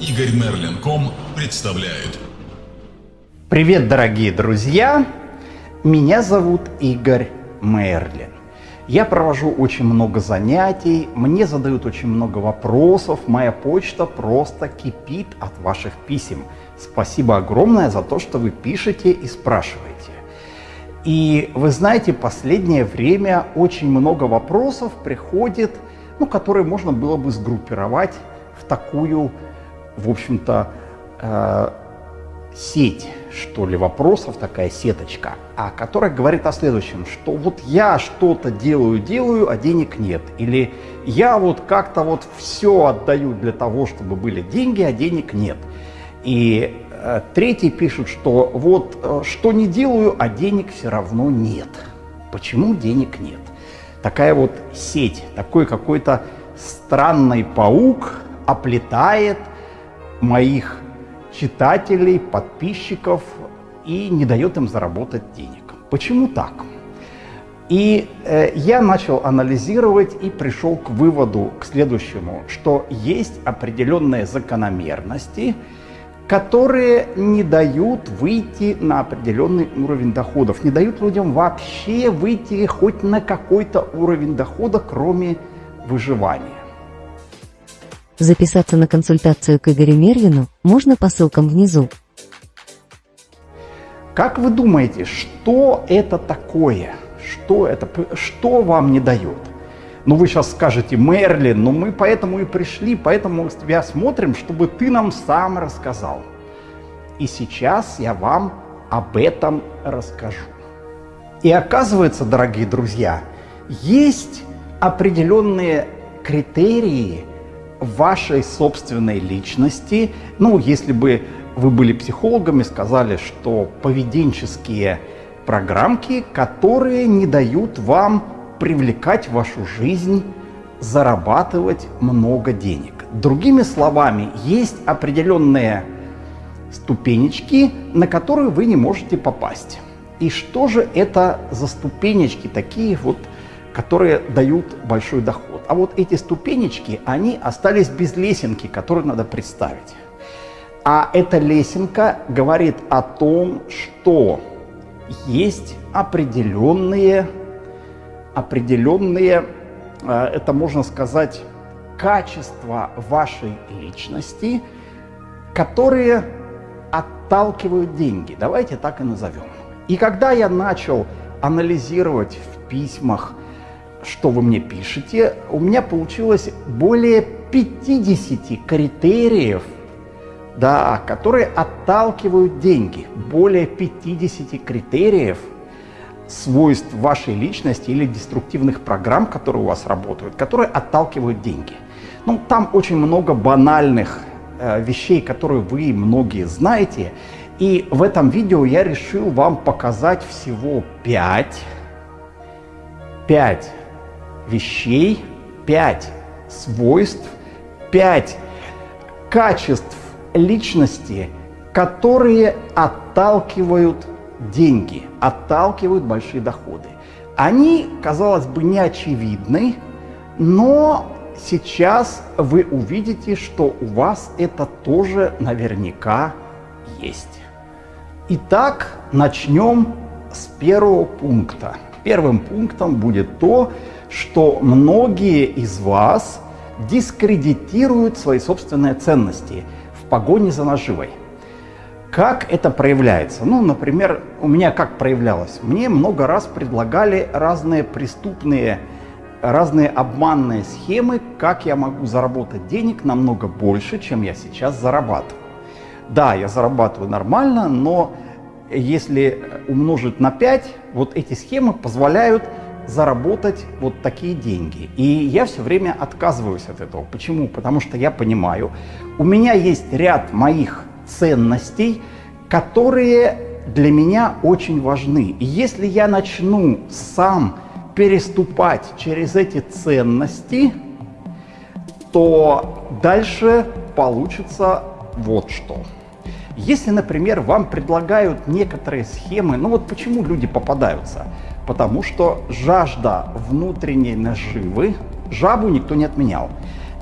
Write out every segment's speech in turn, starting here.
Игорь Мерлин.ком представляет. Привет, дорогие друзья! Меня зовут Игорь Мерлин. Я провожу очень много занятий, мне задают очень много вопросов, моя почта просто кипит от ваших писем. Спасибо огромное за то, что вы пишете и спрашиваете. И вы знаете, последнее время очень много вопросов приходит, ну, которые можно было бы сгруппировать в такую, в общем-то, э, сеть, что ли, вопросов, такая сеточка, а которая говорит о следующем, что вот я что-то делаю, делаю, а денег нет. Или я вот как-то вот все отдаю для того, чтобы были деньги, а денег нет. И э, третий пишет, что вот э, что не делаю, а денег все равно нет. Почему денег нет? Такая вот сеть, такой какой-то странный паук оплетает моих читателей, подписчиков и не дает им заработать денег. Почему так? И э, я начал анализировать и пришел к выводу, к следующему, что есть определенные закономерности, которые не дают выйти на определенный уровень доходов, не дают людям вообще выйти хоть на какой-то уровень дохода, кроме выживания. Записаться на консультацию к Игорю Мерлину можно по ссылкам внизу. Как вы думаете, что это такое? Что это? Что вам не дает? Ну, вы сейчас скажете, Мерлин, ну мы поэтому и пришли, поэтому мы тебя смотрим, чтобы ты нам сам рассказал. И сейчас я вам об этом расскажу. И оказывается, дорогие друзья, есть определенные критерии, вашей собственной личности. Ну, если бы вы были психологами, сказали, что поведенческие программки, которые не дают вам привлекать вашу жизнь, зарабатывать много денег. Другими словами, есть определенные ступенечки, на которые вы не можете попасть. И что же это за ступенечки такие вот, которые дают большой доход? А вот эти ступенечки, они остались без лесенки, которую надо представить. А эта лесенка говорит о том, что есть определенные, определенные, э, это можно сказать, качества вашей личности, которые отталкивают деньги. Давайте так и назовем. И когда я начал анализировать в письмах, что вы мне пишете, у меня получилось более 50 критериев, да, которые отталкивают деньги. Более 50 критериев свойств вашей личности или деструктивных программ, которые у вас работают, которые отталкивают деньги. Ну, там очень много банальных э, вещей, которые вы многие знаете. И в этом видео я решил вам показать всего 5, 5 вещей, пять свойств, пять качеств личности, которые отталкивают деньги, отталкивают большие доходы. Они, казалось бы, не очевидны, но сейчас вы увидите, что у вас это тоже наверняка есть. Итак, начнем с первого пункта. Первым пунктом будет то, что многие из вас дискредитируют свои собственные ценности в погоне за наживой. Как это проявляется? Ну, например, у меня как проявлялось? Мне много раз предлагали разные преступные, разные обманные схемы, как я могу заработать денег намного больше, чем я сейчас зарабатываю. Да, я зарабатываю нормально, но если умножить на 5, вот эти схемы позволяют заработать вот такие деньги. И я все время отказываюсь от этого. Почему? Потому что я понимаю, у меня есть ряд моих ценностей, которые для меня очень важны. И если я начну сам переступать через эти ценности, то дальше получится вот что. Если, например, вам предлагают некоторые схемы, ну вот почему люди попадаются? Потому что жажда внутренней наживы, жабу никто не отменял.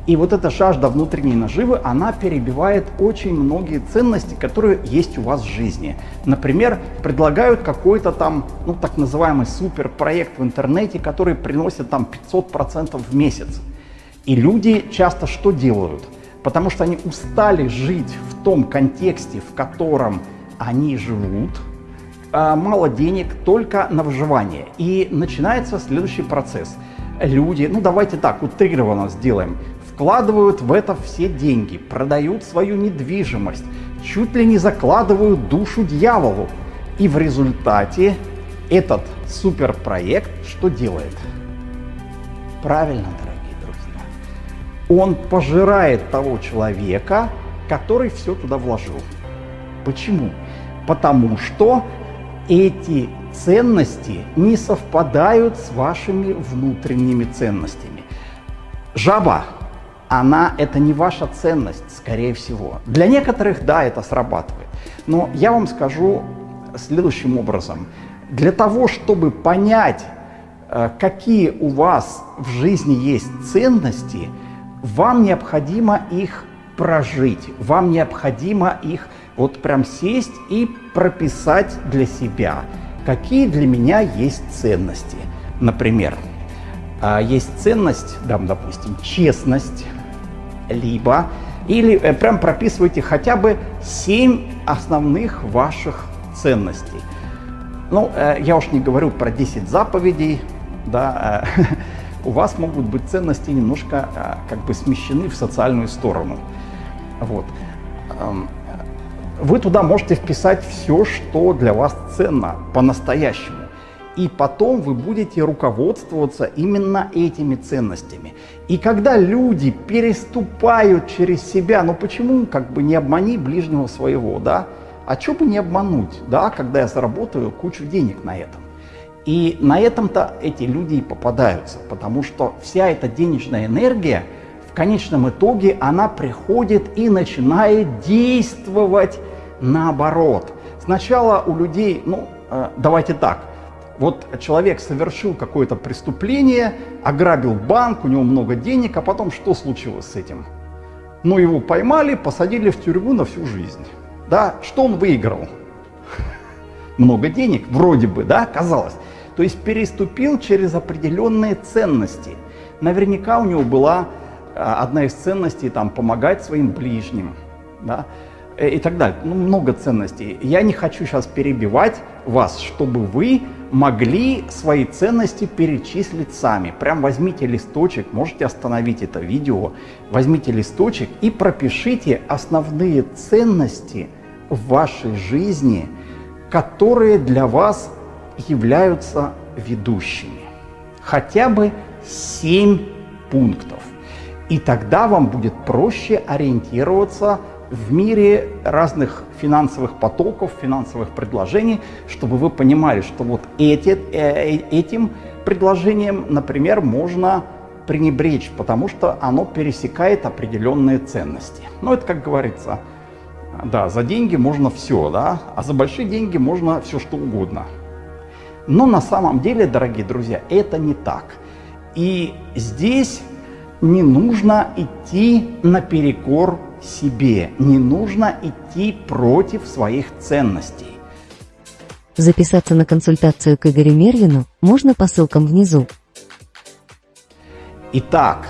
И вот эта жажда внутренней наживы, она перебивает очень многие ценности, которые есть у вас в жизни. Например, предлагают какой-то там, ну так называемый суперпроект в интернете, который приносит там 500% в месяц. И люди часто что делают? Потому что они устали жить в том контексте, в котором они живут, а мало денег только на выживание. И начинается следующий процесс. Люди, ну давайте так, утрированно сделаем, вкладывают в это все деньги, продают свою недвижимость, чуть ли не закладывают душу дьяволу. И в результате этот суперпроект что делает? Правильно, дорогие. Он пожирает того человека, который все туда вложил. Почему? Потому что эти ценности не совпадают с вашими внутренними ценностями. Жаба она это не ваша ценность, скорее всего. Для некоторых, да, это срабатывает. Но я вам скажу следующим образом. Для того, чтобы понять, э, какие у вас в жизни есть ценности, вам необходимо их прожить, вам необходимо их вот прям сесть и прописать для себя, какие для меня есть ценности. Например, э, есть ценность, да, допустим, честность, либо, или э, прям прописывайте хотя бы 7 основных ваших ценностей. Ну, э, я уж не говорю про 10 заповедей, да, э, у вас могут быть ценности немножко как бы смещены в социальную сторону. Вот. Эм, вы туда можете вписать все, что для вас ценно по-настоящему и потом вы будете руководствоваться именно этими ценностями. И когда люди переступают через себя, ну почему как бы не обмани ближнего своего, да? А что бы не обмануть, да, когда я заработаю кучу денег на этом? И на этом-то эти люди и попадаются, потому что вся эта денежная энергия, в конечном итоге, она приходит и начинает действовать наоборот. Сначала у людей, ну, э, давайте так – вот человек совершил какое-то преступление, ограбил банк, у него много денег, а потом что случилось с этим? Ну, его поймали, посадили в тюрьму на всю жизнь. Да, что он выиграл? Много денег, вроде бы, да, казалось. То есть переступил через определенные ценности. Наверняка у него была а, одна из ценностей там помогать своим ближним, да, э, и так далее. Ну, много ценностей. Я не хочу сейчас перебивать вас, чтобы вы могли свои ценности перечислить сами. Прям возьмите листочек, можете остановить это видео, возьмите листочек и пропишите основные ценности в вашей жизни, которые для вас являются ведущими. Хотя бы 7 пунктов. И тогда вам будет проще ориентироваться в мире разных финансовых потоков, финансовых предложений, чтобы вы понимали, что вот эти, э, этим предложением, например, можно пренебречь, потому что оно пересекает определенные ценности. Ну, это, как говорится, да, за деньги можно все, да, а за большие деньги можно все что угодно. Но на самом деле, дорогие друзья, это не так. И здесь не нужно идти наперекор себе. Не нужно идти против своих ценностей. Записаться на консультацию к Игорю Мерлину можно по ссылкам внизу. Итак,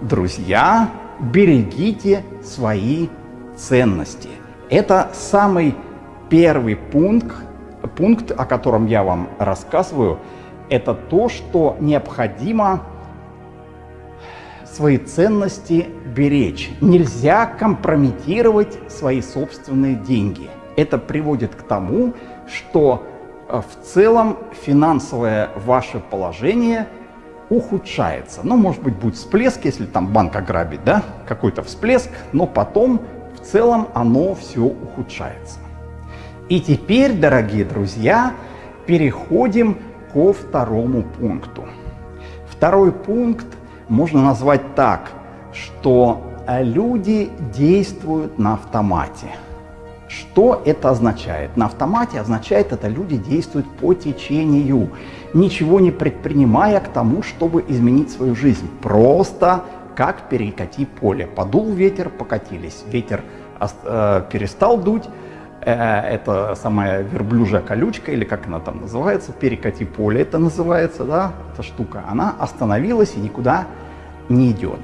друзья, берегите свои ценности. Это самый первый пункт, пункт, о котором я вам рассказываю, это то, что необходимо свои ценности беречь. Нельзя компрометировать свои собственные деньги. Это приводит к тому, что э, в целом финансовое ваше положение ухудшается. Ну, может быть, будет всплеск, если там банк ограбит, да, какой-то всплеск, но потом в целом оно все ухудшается. И теперь, дорогие друзья, переходим ко второму пункту. Второй пункт можно назвать так, что люди действуют на автомате. Что это означает? На автомате означает это люди действуют по течению, ничего не предпринимая к тому, чтобы изменить свою жизнь. Просто как перекати поле. Подул ветер, покатились. Ветер э, перестал дуть, это самая верблюжья колючка, или как она там называется, перекати поле это называется, да, эта штука, она остановилась и никуда не идет.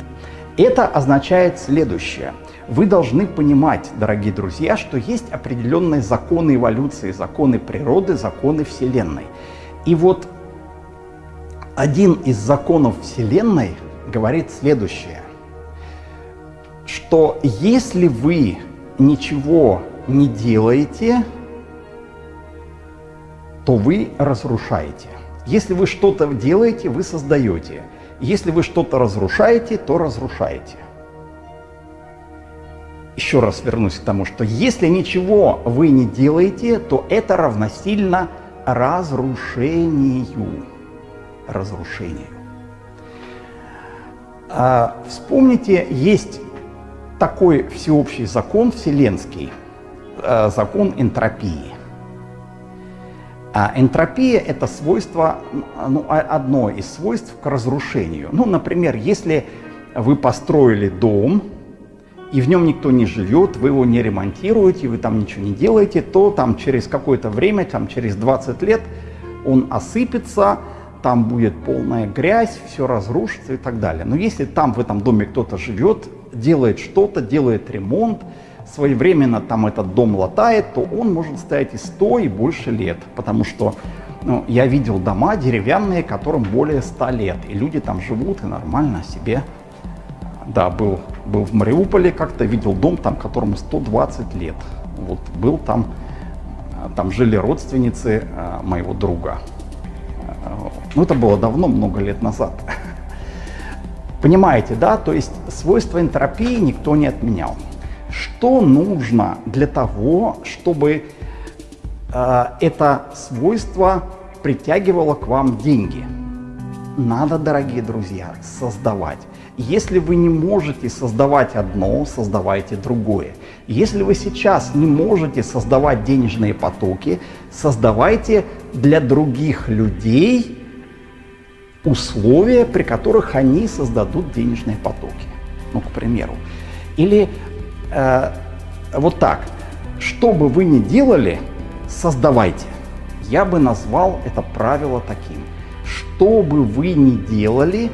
Это означает следующее. Вы должны понимать, дорогие друзья, что есть определенные законы эволюции, законы природы, законы Вселенной. И вот один из законов Вселенной говорит следующее, что если вы ничего не делаете, то вы разрушаете. Если вы что-то делаете, вы создаете. Если вы что-то разрушаете, то разрушаете. Еще раз вернусь к тому, что если ничего вы не делаете, то это равносильно разрушению. Разрушению. А, вспомните, есть такой всеобщий закон вселенский, закон энтропии. А энтропия – это свойство, ну, одно из свойств к разрушению. Ну, например, если вы построили дом, и в нем никто не живет, вы его не ремонтируете, вы там ничего не делаете, то там через какое-то время, там через 20 лет он осыпется, там будет полная грязь, все разрушится и так далее. Но если там в этом доме кто-то живет, делает что-то, делает ремонт, своевременно там этот дом латает, то он может стоять и 100, и больше лет. Потому что ну, я видел дома деревянные, которым более 100 лет. И люди там живут и нормально себе. Да, был, был в Мариуполе как-то, видел дом, там, которому 120 лет. Вот был там, там жили родственницы э, моего друга. Ну, это было давно, много лет назад. Понимаете, да? То есть свойства энтропии никто не отменял. Что нужно для того, чтобы э, это свойство притягивало к вам деньги? Надо, дорогие друзья, создавать. Если вы не можете создавать одно, создавайте другое. Если вы сейчас не можете создавать денежные потоки, создавайте для других людей условия, при которых они создадут денежные потоки. Ну, к примеру. Или э, вот так. Что бы вы ни делали, создавайте. Я бы назвал это правило таким. Что бы вы ни делали,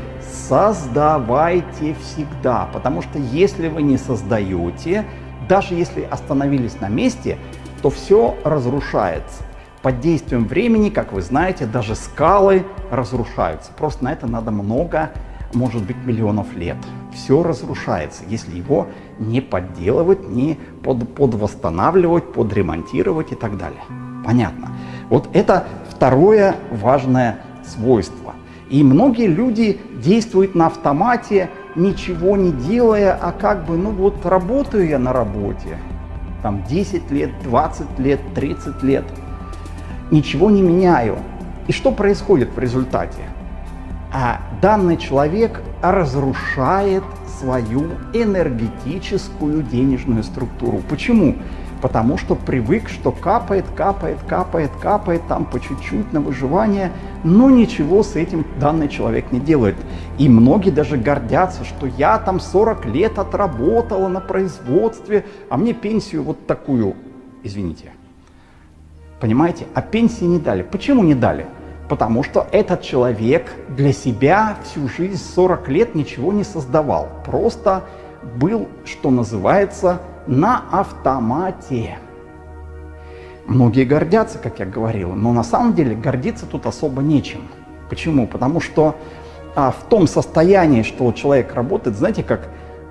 создавайте всегда. Потому что если вы не создаете, даже если остановились на месте, то все разрушается. Под действием времени, как вы знаете, даже скалы разрушаются. Просто на это надо много, может быть, миллионов лет. Все разрушается, если его не подделывать, не под, подвосстанавливать, подремонтировать и так далее. Понятно. Вот это второе важное свойство. И многие люди действуют на автомате, ничего не делая, а как бы, ну вот работаю я на работе, там 10 лет, 20 лет, 30 лет – ничего не меняю. И что происходит в результате? А данный человек разрушает свою энергетическую денежную структуру. Почему? Потому что привык, что капает, капает, капает, капает там по чуть-чуть на выживание, но ничего с этим данный человек не делает. И многие даже гордятся, что я там 40 лет отработала на производстве, а мне пенсию вот такую, извините, Понимаете? А пенсии не дали. Почему не дали? Потому что этот человек для себя всю жизнь, 40 лет, ничего не создавал. Просто был, что называется, на автомате. Многие гордятся, как я говорил, но на самом деле гордиться тут особо нечем. Почему? Потому что а, в том состоянии, что человек работает, знаете, как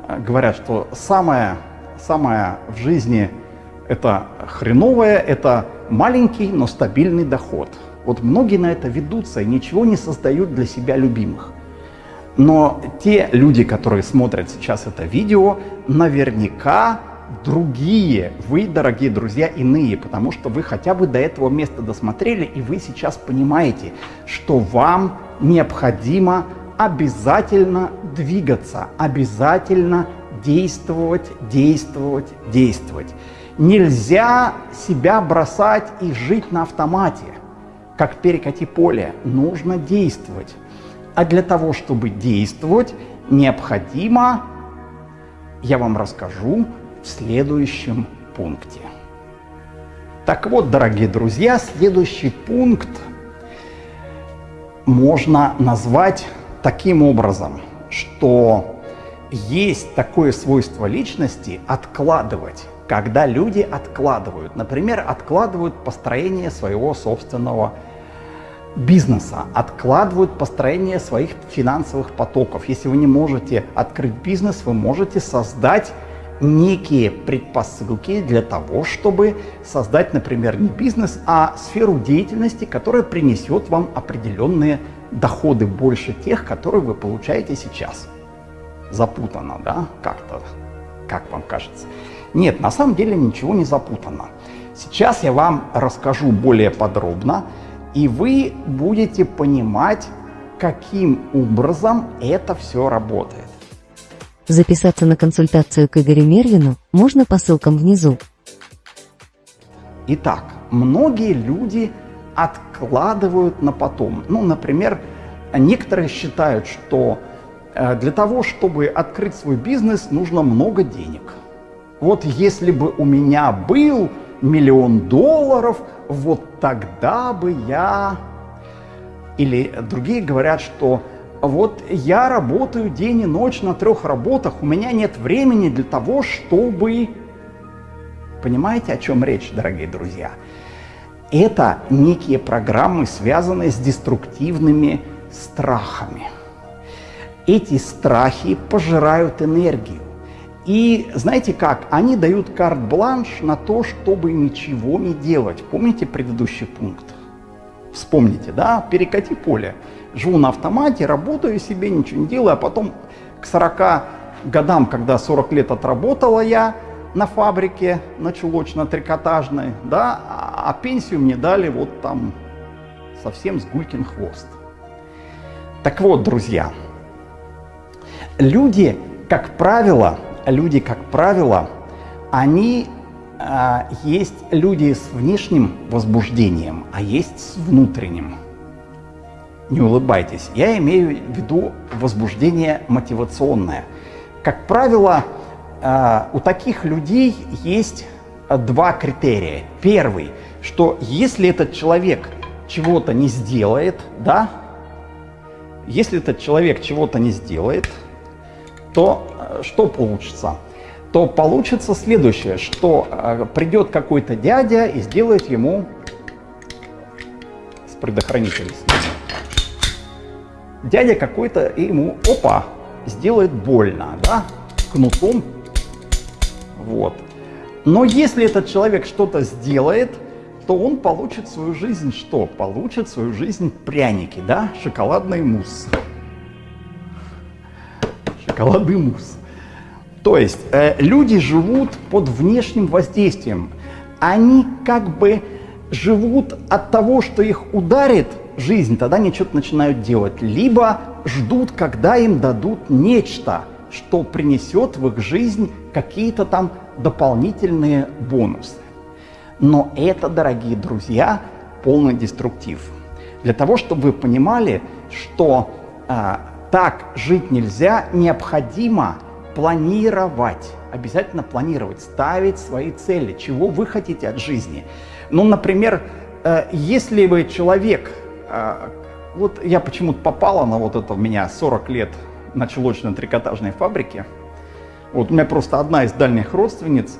а, говорят, что самое, самое в жизни это хреновое, это маленький, но стабильный доход. Вот многие на это ведутся и ничего не создают для себя любимых. Но те люди, которые смотрят сейчас это видео, наверняка другие, вы, дорогие друзья, иные, потому что вы хотя бы до этого места досмотрели, и вы сейчас понимаете, что вам необходимо обязательно двигаться, обязательно действовать, действовать, действовать. Нельзя себя бросать и жить на автомате, как перекати поле. Нужно действовать. А для того, чтобы действовать, необходимо, я вам расскажу в следующем пункте. Так вот, дорогие друзья, следующий пункт можно назвать таким образом, что есть такое свойство личности откладывать, когда люди откладывают. Например, откладывают построение своего собственного бизнеса, откладывают построение своих финансовых потоков. Если вы не можете открыть бизнес, вы можете создать некие предпосылки для того, чтобы создать, например, не бизнес, а сферу деятельности, которая принесет вам определенные доходы больше тех, которые вы получаете сейчас. Запутано, да, как-то, как вам кажется? Нет, на самом деле ничего не запутано. Сейчас я вам расскажу более подробно, и вы будете понимать, каким образом это все работает. Записаться на консультацию к Игорю Мервину можно по ссылкам внизу. Итак, многие люди откладывают на потом. Ну, например, некоторые считают, что э, для того, чтобы открыть свой бизнес, нужно много денег. Вот если бы у меня был миллион долларов, вот тогда бы я... Или другие говорят, что вот я работаю день и ночь на трех работах, у меня нет времени для того, чтобы... Понимаете, о чем речь, дорогие друзья? Это некие программы, связанные с деструктивными страхами. Эти страхи пожирают энергию. И знаете как? Они дают карт-бланш на то, чтобы ничего не делать. Помните предыдущий пункт? Вспомните, да? Перекати поле живу на автомате, работаю себе, ничего не делаю, а потом к 40 годам, когда 40 лет отработала я на фабрике, на чулочно-трикотажной, да, а, а пенсию мне дали вот там совсем с гулькин хвост. Так вот, друзья, люди, как правило, люди, как правило, они а, есть люди с внешним возбуждением, а есть с внутренним не улыбайтесь. Я имею в виду возбуждение мотивационное. Как правило, э, у таких людей есть два критерия. Первый, что если этот человек чего-то не сделает, да, если этот человек чего-то не сделает, то э, что получится? То получится следующее, что э, придет какой-то дядя и сделает ему с предохранителем дядя какой-то ему, опа, сделает больно, да, кнутом, вот. Но если этот человек что-то сделает, то он получит свою жизнь что? Получит свою жизнь пряники, да, шоколадный мусс. Шоколадный мусс. То есть э, люди живут под внешним воздействием. Они как бы живут от того, что их ударит жизнь, тогда они что-то начинают делать. Либо ждут, когда им дадут нечто, что принесет в их жизнь какие-то там дополнительные бонусы. Но это, дорогие друзья, полный деструктив. Для того, чтобы вы понимали, что а, так жить нельзя, необходимо планировать, обязательно планировать, ставить свои цели, чего вы хотите от жизни. Ну, например, э, если вы человек, э, вот я почему-то попала на вот это у меня 40 лет на чулочно-трикотажной фабрике. Вот у меня просто одна из дальних родственниц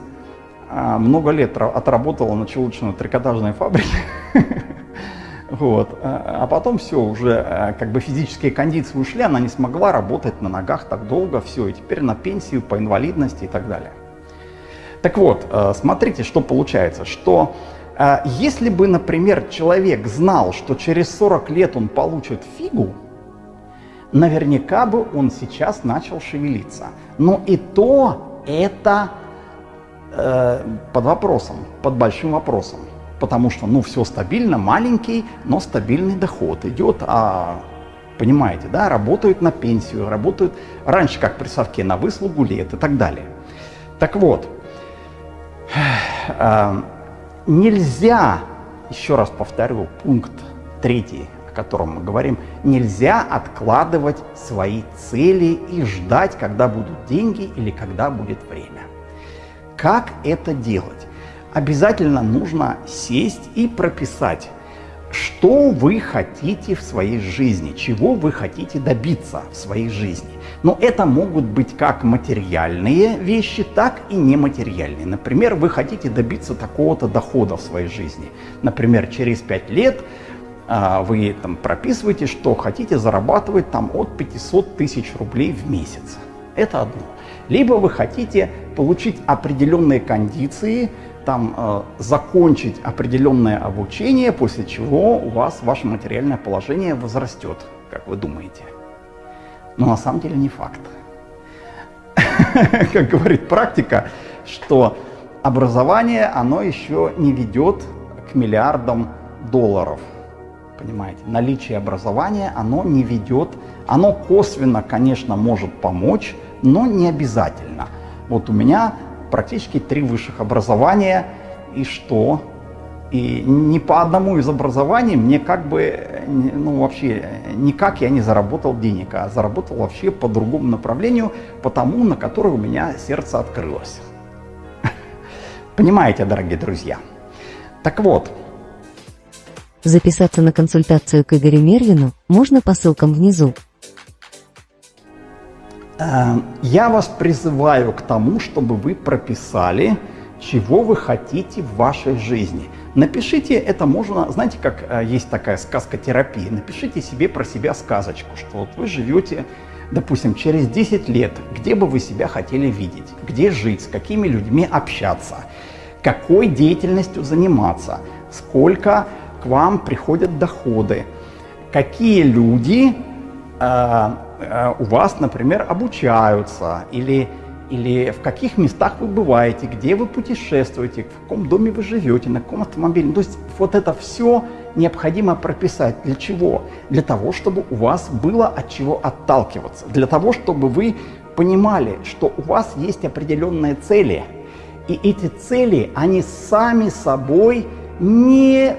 э, много лет отработала на чулочно-трикотажной фабрике. Вот. А потом все, уже как бы физические кондиции ушли, она не смогла работать на ногах так долго, все, и теперь на пенсию по инвалидности и так далее. Так вот, смотрите, что получается, что а если бы, например, человек знал, что через 40 лет он получит фигу, наверняка бы он сейчас начал шевелиться. Но и то это э, под вопросом, под большим вопросом. Потому что, ну, все стабильно, маленький, но стабильный доход идет, а понимаете, да, работают на пенсию, работают раньше, как при совке, на выслугу лет и так далее. Так вот, э, Нельзя, еще раз повторю, пункт третий, о котором мы говорим, нельзя откладывать свои цели и ждать, когда будут деньги или когда будет время. Как это делать? Обязательно нужно сесть и прописать, что вы хотите в своей жизни, чего вы хотите добиться в своей жизни. Но это могут быть как материальные вещи, так и нематериальные. Например, вы хотите добиться такого-то дохода в своей жизни. Например, через 5 лет а, вы там прописываете, что хотите зарабатывать там от 500 тысяч рублей в месяц. Это одно. Либо вы хотите получить определенные кондиции, там э, закончить определенное обучение, после чего у вас ваше материальное положение возрастет, как вы думаете. Но на самом деле не факт. Как говорит практика, что образование, оно еще не ведет к миллиардам долларов. Понимаете, наличие образования, оно не ведет, оно косвенно, конечно, может помочь, но не обязательно. Вот у меня практически три высших образования, и что? И ни по одному из образований мне как бы, ну вообще, никак я не заработал денег, а заработал вообще по другому направлению, по тому, на которое у меня сердце открылось. Понимаете, дорогие друзья? Так вот. Записаться на консультацию к Игорю Мервину можно по ссылкам внизу. Э, я вас призываю к тому, чтобы вы прописали, чего вы хотите в вашей жизни. Напишите это можно, знаете, как э, есть такая сказка терапии, напишите себе про себя сказочку, что вот вы живете, допустим, через 10 лет, где бы вы себя хотели видеть, где жить, с какими людьми общаться, какой деятельностью заниматься, сколько к вам приходят доходы, какие люди э, Э, у вас, например, обучаются, или, или в каких местах вы бываете, где вы путешествуете, в каком доме вы живете, на каком автомобиле. То есть вот это все необходимо прописать. Для чего? Для того, чтобы у вас было от чего отталкиваться. Для того, чтобы вы понимали, что у вас есть определенные цели. И эти цели, они сами собой не,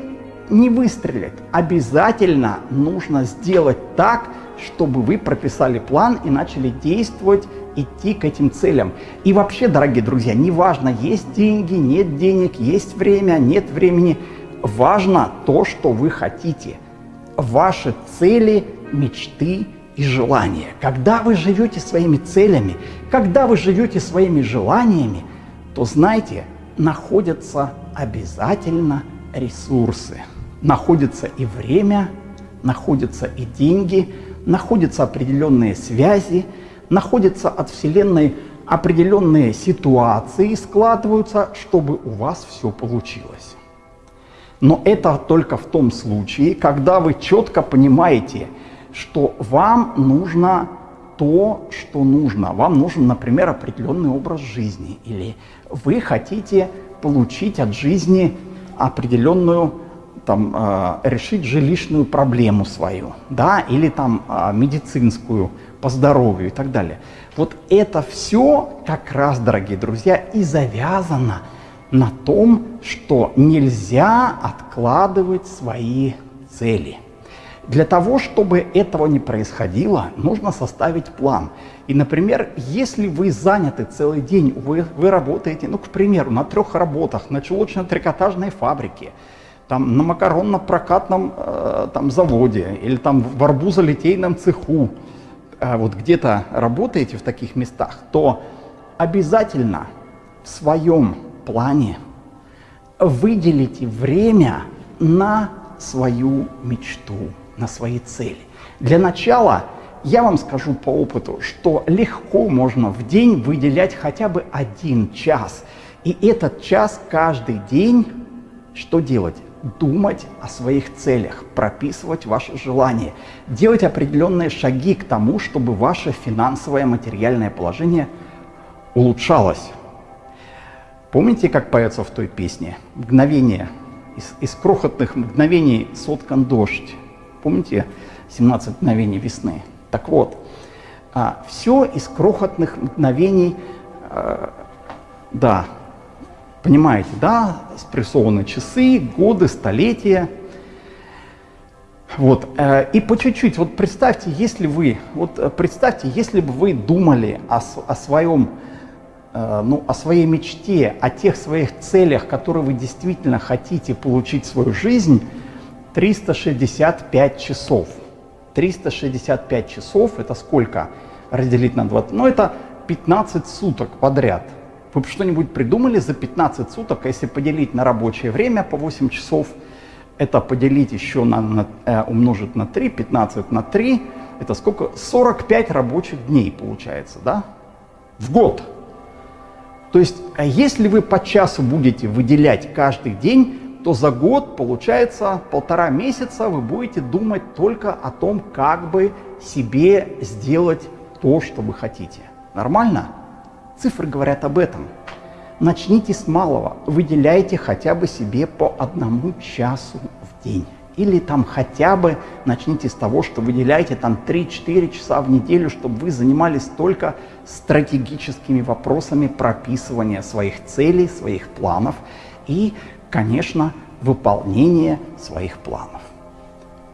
не выстрелят. Обязательно нужно сделать так, чтобы вы прописали план и начали действовать, идти к этим целям. И вообще, дорогие друзья, неважно, есть деньги, нет денег, есть время, нет времени. Важно то, что вы хотите. Ваши цели, мечты и желания. Когда вы живете своими целями, когда вы живете своими желаниями, то знайте, находятся обязательно ресурсы. Находится и время, находятся и деньги, находятся определенные связи, находятся от Вселенной определенные ситуации, складываются, чтобы у вас все получилось. Но это только в том случае, когда вы четко понимаете, что вам нужно то, что нужно. Вам нужен, например, определенный образ жизни, или вы хотите получить от жизни определенную там, э, решить жилищную проблему свою, да, или там э, медицинскую по здоровью и так далее. Вот это все как раз, дорогие друзья, и завязано на том, что нельзя откладывать свои цели. Для того, чтобы этого не происходило, нужно составить план. И, например, если вы заняты целый день, вы, вы работаете, ну, к примеру, на трех работах, на чулочно-трикотажной фабрике, там, на макаронно-прокатном э, там, заводе или там в арбузолитейном цеху, э, вот где-то работаете в таких местах, то обязательно в своем плане выделите время на свою мечту, на свои цели. Для начала я вам скажу по опыту, что легко можно в день выделять хотя бы один час. И этот час каждый день что делать? Думать о своих целях, прописывать ваши желания, делать определенные шаги к тому, чтобы ваше финансовое материальное положение улучшалось. Помните, как поется в той песне? Мгновение, из, из крохотных мгновений соткан дождь. Помните 17 мгновений весны? Так вот, а, все из крохотных мгновений, а, да, Понимаете, да, спрессованы часы, годы, столетия. Вот, э, и по чуть-чуть, вот представьте, если вы, вот э, представьте, если бы вы думали о, о своем, э, ну, о своей мечте, о тех своих целях, которые вы действительно хотите получить в свою жизнь, 365 часов. 365 часов, это сколько разделить на 20? Ну, это 15 суток подряд. Вы бы что-нибудь придумали за 15 суток, если поделить на рабочее время по 8 часов – это поделить еще на, на э, умножить на 3, 15 на 3, это сколько? 45 рабочих дней получается, да? В год. То есть, а если вы по часу будете выделять каждый день, то за год, получается, полтора месяца вы будете думать только о том, как бы себе сделать то, что вы хотите. Нормально? Цифры говорят об этом. Начните с малого, выделяйте хотя бы себе по одному часу в день. Или там хотя бы начните с того, что выделяйте там 3-4 часа в неделю, чтобы вы занимались только стратегическими вопросами прописывания своих целей, своих планов и, конечно, выполнения своих планов.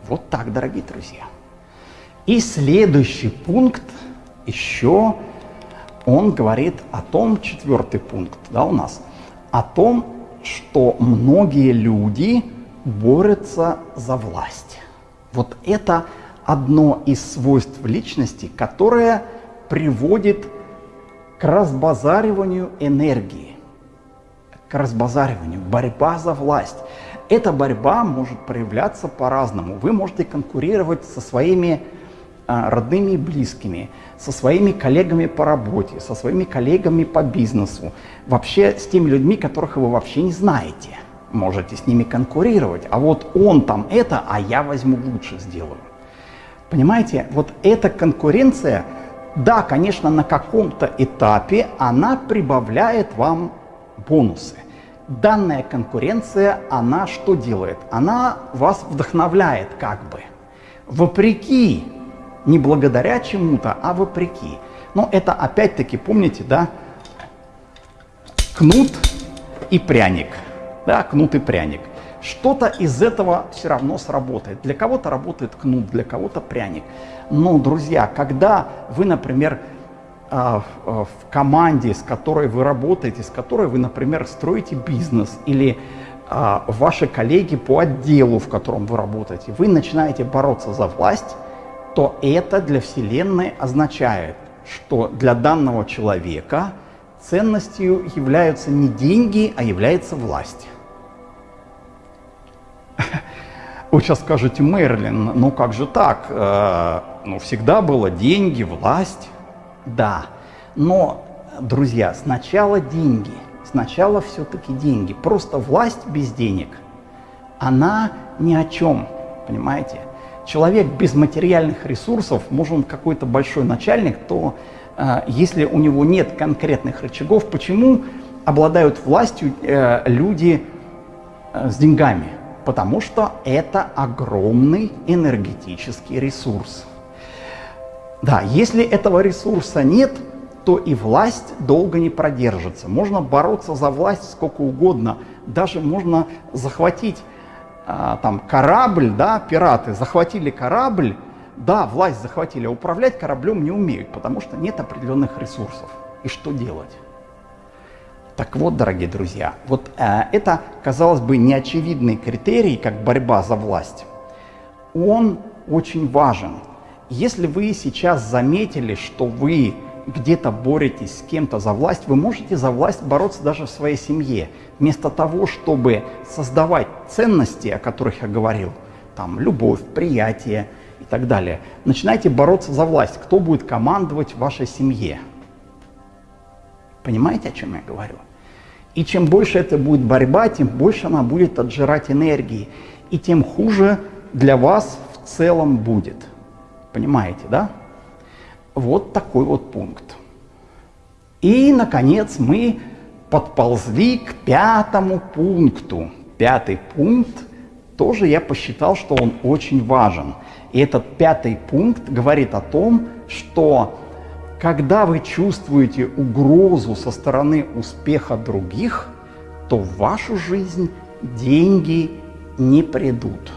Вот так, дорогие друзья. И следующий пункт еще он говорит о том, четвертый пункт да, у нас, о том, что многие люди борются за власть. Вот это одно из свойств личности, которое приводит к разбазариванию энергии, к разбазариванию, борьба за власть. Эта борьба может проявляться по-разному. Вы можете конкурировать со своими а, родными и близкими, со своими коллегами по работе, со своими коллегами по бизнесу, вообще с теми людьми, которых вы вообще не знаете. Можете с ними конкурировать, а вот он там это, а я возьму лучше сделаю. Понимаете, вот эта конкуренция, да, конечно, на каком-то этапе она прибавляет вам бонусы. Данная конкуренция, она что делает? Она вас вдохновляет как бы. Вопреки не благодаря чему-то, а вопреки. Но это опять-таки, помните, да, кнут и пряник. Да, кнут и пряник. Что-то из этого все равно сработает. Для кого-то работает кнут, для кого-то пряник. Но, друзья, когда вы, например, а, в команде, с которой вы работаете, с которой вы, например, строите бизнес, или а, ваши коллеги по отделу, в котором вы работаете, вы начинаете бороться за власть, то это для Вселенной означает, что для данного человека ценностью являются не деньги, а является власть. Вы сейчас скажете, Мерлин, ну как же так? Э, ну всегда было деньги, власть. Да, но, друзья, сначала деньги, сначала все-таки деньги. Просто власть без денег, она ни о чем, понимаете? Человек без материальных ресурсов, может он какой-то большой начальник, то э, если у него нет конкретных рычагов, почему обладают властью э, люди э, с деньгами? Потому что это огромный энергетический ресурс. Да, если этого ресурса нет, то и власть долго не продержится. Можно бороться за власть сколько угодно, даже можно захватить там корабль, да, пираты захватили корабль, да, власть захватили, а управлять кораблем не умеют, потому что нет определенных ресурсов. И что делать? Так вот, дорогие друзья, вот э, это, казалось бы, неочевидный критерий, как борьба за власть. Он очень важен. Если вы сейчас заметили, что вы где-то боретесь с кем-то за власть, вы можете за власть бороться даже в своей семье. Вместо того, чтобы создавать ценности, о которых я говорил, там любовь, приятие и так далее, начинайте бороться за власть. Кто будет командовать в вашей семье? Понимаете, о чем я говорю? И чем больше это будет борьба, тем больше она будет отжирать энергии. И тем хуже для вас в целом будет. Понимаете, да? Вот такой вот пункт. И, наконец, мы подползли к пятому пункту. Пятый пункт тоже я посчитал, что он очень важен. И этот пятый пункт говорит о том, что когда вы чувствуете угрозу со стороны успеха других, то в вашу жизнь деньги не придут.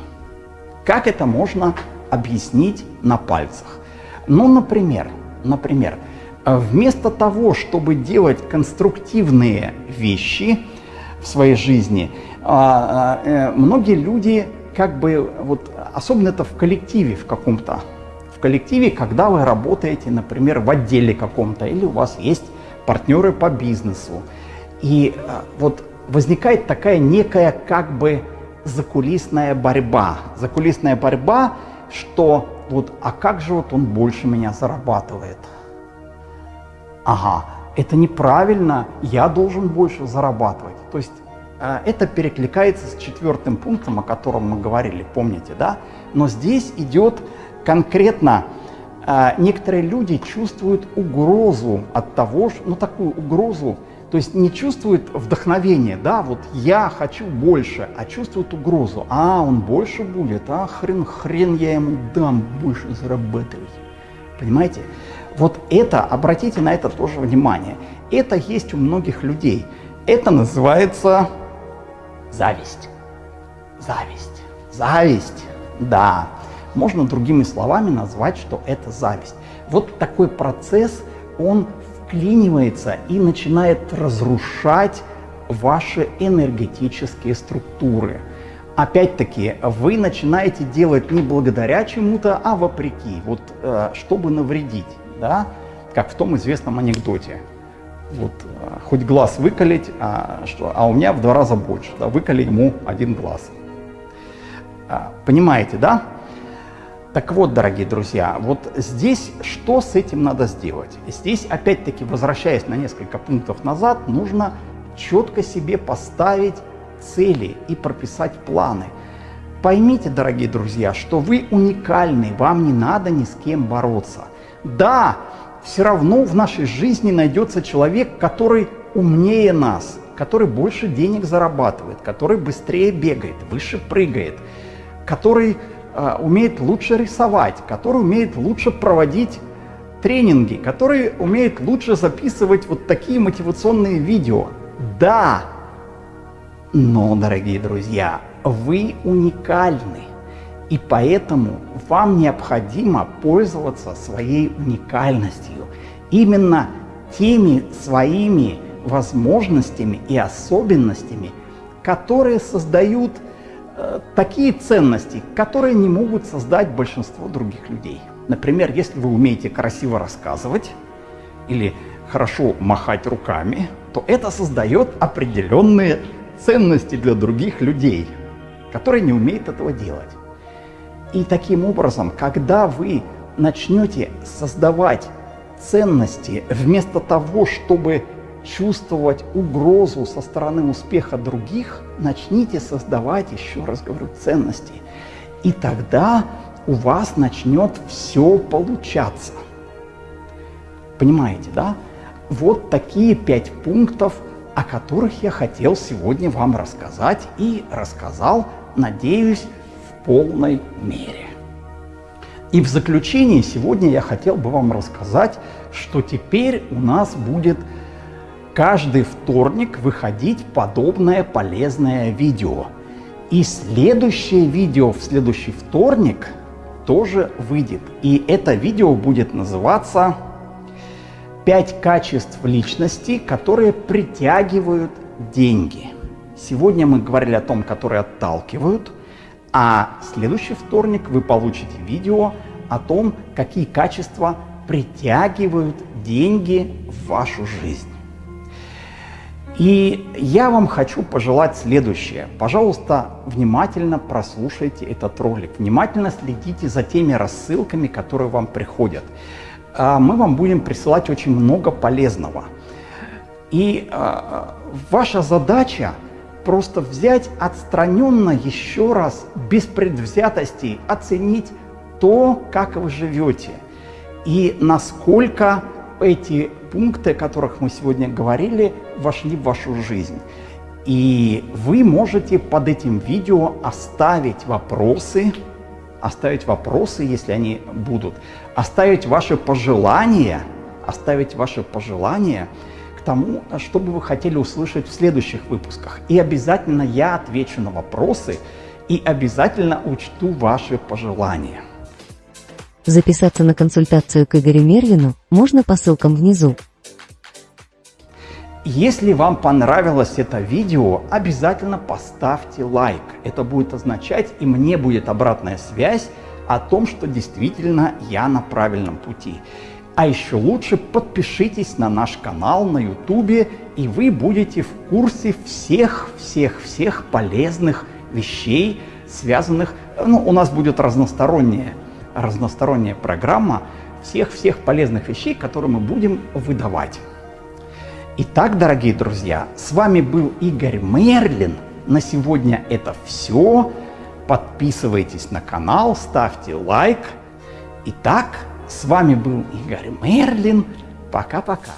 Как это можно объяснить на пальцах? Ну, например, например, вместо того, чтобы делать конструктивные вещи в своей жизни, а, а, э, многие люди как бы, вот, особенно это в коллективе в каком-то, в коллективе, когда вы работаете, например, в отделе каком-то, или у вас есть партнеры по бизнесу, и а, вот возникает такая некая как бы закулисная борьба. Закулисная борьба, что вот, а как же вот он больше меня зарабатывает? Ага, это неправильно, я должен больше зарабатывать. То есть э, это перекликается с четвертым пунктом, о котором мы говорили, помните, да? Но здесь идет конкретно, э, некоторые люди чувствуют угрозу от того, ну такую угрозу, то есть не чувствуют вдохновения, да, вот я хочу больше, а чувствуют угрозу. А, он больше будет, а хрен, хрен я ему дам больше зарабатывать. Понимаете? Вот это, обратите на это тоже внимание, это есть у многих людей. Это называется зависть. Зависть. Зависть, да. Можно другими словами назвать, что это зависть. Вот такой процесс, он вклинивается и начинает разрушать ваши энергетические структуры. Опять-таки, вы начинаете делать не благодаря чему-то, а вопреки, вот, э, чтобы навредить, да? как в том известном анекдоте. Вот, э, хоть глаз выколить, а, что, а у меня в два раза больше, да? выколи ему один глаз. А, понимаете, да? Так вот, дорогие друзья, вот здесь что с этим надо сделать? Здесь, опять-таки, возвращаясь на несколько пунктов назад, нужно четко себе поставить цели и прописать планы. Поймите, дорогие друзья, что вы уникальны, вам не надо ни с кем бороться. Да, все равно в нашей жизни найдется человек, который умнее нас, который больше денег зарабатывает, который быстрее бегает, выше прыгает, который умеет лучше рисовать, который умеет лучше проводить тренинги, который умеет лучше записывать вот такие мотивационные видео. Да, но, дорогие друзья, вы уникальны. И поэтому вам необходимо пользоваться своей уникальностью. Именно теми своими возможностями и особенностями, которые создают Э, такие ценности, которые не могут создать большинство других людей. Например, если вы умеете красиво рассказывать или хорошо махать руками, то это создает определенные ценности для других людей, которые не умеют этого делать. И таким образом, когда вы начнете создавать ценности вместо того, чтобы чувствовать угрозу со стороны успеха других, начните создавать, еще раз говорю, ценности. И тогда у вас начнет все получаться. Понимаете, да? Вот такие пять пунктов, о которых я хотел сегодня вам рассказать и рассказал, надеюсь, в полной мере. И в заключение сегодня я хотел бы вам рассказать, что теперь у нас будет каждый вторник выходить подобное полезное видео. И следующее видео в следующий вторник тоже выйдет. И это видео будет называться «Пять качеств личности, которые притягивают деньги». Сегодня мы говорили о том, которые отталкивают, а следующий вторник вы получите видео о том, какие качества притягивают деньги в вашу жизнь. И я вам хочу пожелать следующее. Пожалуйста, внимательно прослушайте этот ролик, внимательно следите за теми рассылками, которые вам приходят. А, мы вам будем присылать очень много полезного. И а, ваша задача просто взять отстраненно еще раз, без предвзятостей, оценить то, как вы живете и насколько эти пункты, о которых мы сегодня говорили, вошли в вашу жизнь. И вы можете под этим видео оставить вопросы, оставить вопросы, если они будут, оставить ваши пожелания, оставить ваши пожелания к тому, что бы вы хотели услышать в следующих выпусках. И обязательно я отвечу на вопросы и обязательно учту ваши пожелания. Записаться на консультацию к Игорю Мерлину можно по ссылкам внизу. Если вам понравилось это видео, обязательно поставьте лайк. Это будет означать, и мне будет обратная связь о том, что действительно я на правильном пути. А еще лучше подпишитесь на наш канал на YouTube, и вы будете в курсе всех-всех-всех полезных вещей, связанных... Ну, у нас будет разносторонняя, разносторонняя программа всех-всех полезных вещей, которые мы будем выдавать. Итак, дорогие друзья, с вами был Игорь Мерлин. На сегодня это все. Подписывайтесь на канал, ставьте лайк. Итак, с вами был Игорь Мерлин. Пока-пока.